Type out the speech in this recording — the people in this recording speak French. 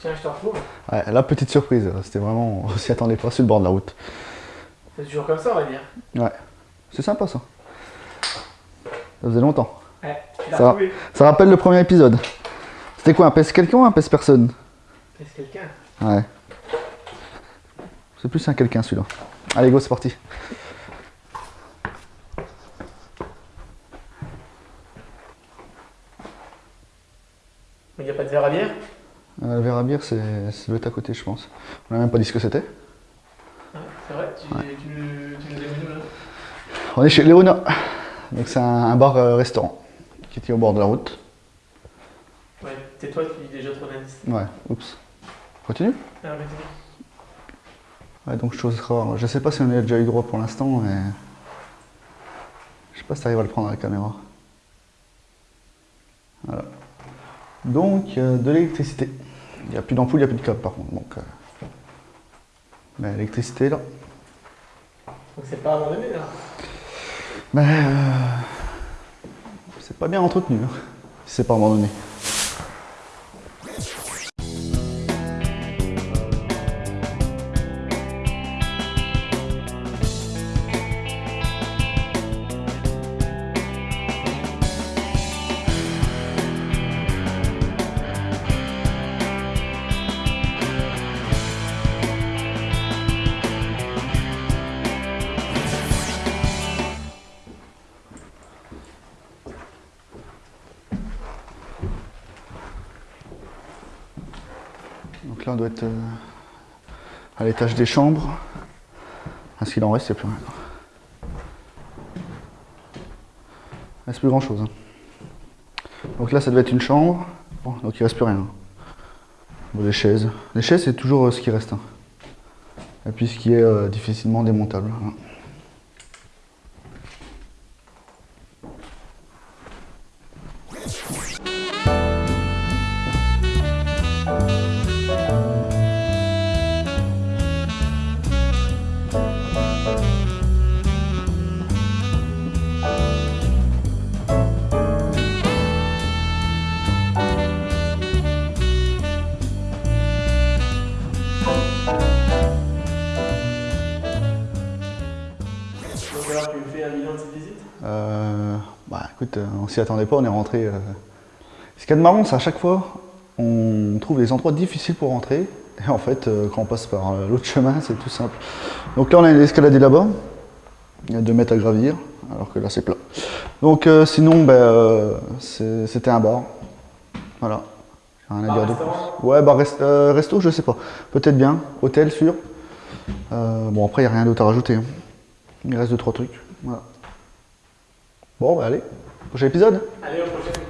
Tiens, je te retrouve. Ouais, la petite surprise, c'était vraiment, on s'y attendait pas sur le bord de la route. C'est toujours comme ça, on va dire. Ouais, c'est sympa ça. Ça faisait longtemps. Ouais, tu l'as Ça retrouvé. Ça rappelle le premier épisode. C'était quoi, un pèse quelqu'un ou un pèse personne? Est-ce quelqu'un Ouais. C'est plus un quelqu'un celui-là. Allez go, c'est parti. Mais il n'y a pas de verre à bière? Euh, le verre à bière, c'est être à côté, je pense. On n'a même pas dit ce que c'était. Ouais, C'est vrai Tu, tu, nous- tu nous as mis où, là On est chez Léona. Donc c'est un, un bar-restaurant qui était au bord de la route. Ouais, c'est toi qui déjà trop d'indices. Ouais, oups. Continue Ah. Ouais, donc chose rare. Je sais pas si on a déjà eu droit pour l'instant, mais... Je sais pas si tu arrives à le prendre à la caméra. Voilà. Donc, euh, de l'électricité. Il n'y a plus d'ampoule, il n'y a plus de câble par contre. Donc, euh, Mais l'électricité est là. Donc c'est pas abandonné, là Mais euh, c'est pas bien entretenu, hein, si c'est pas abandonné. Donc là, on doit être euh, à l'étage des chambres. À ce qu'il en reste, il n'y a plus rien. Il reste plus grand chose. Donc là, ça devait être une chambre. Bon, donc il reste plus rien. Bon, les chaises. Les chaises, c'est toujours euh, ce qui reste. hein. Et puis ce qui est euh, difficilement démontable. hein. De cette visite Euh, bah écoute, euh, on s'y attendait pas, on est rentré. euh. Ce qu'il y a de marrant, c'est à chaque fois, on trouve des endroits difficiles pour rentrer. Et en fait, quand on passe par l'autre chemin, c'est tout simple. Donc là, on a une escalade là-bas. Il y a 2 mètres à gravir, alors que là, c'est plat. Donc euh, sinon, euh, c'est- c'était un bar. Voilà. Rien à Bar, dire de plus. Ouais, rest- euh, resto, je sais pas. Peut-être bien. Hôtel, sûr. Bon, après, il n'y a rien d'autre à rajouter. hein. Il reste 2-3 trucs. Voilà. Bon, bah allez. Prochain épisode Allez, au prochain.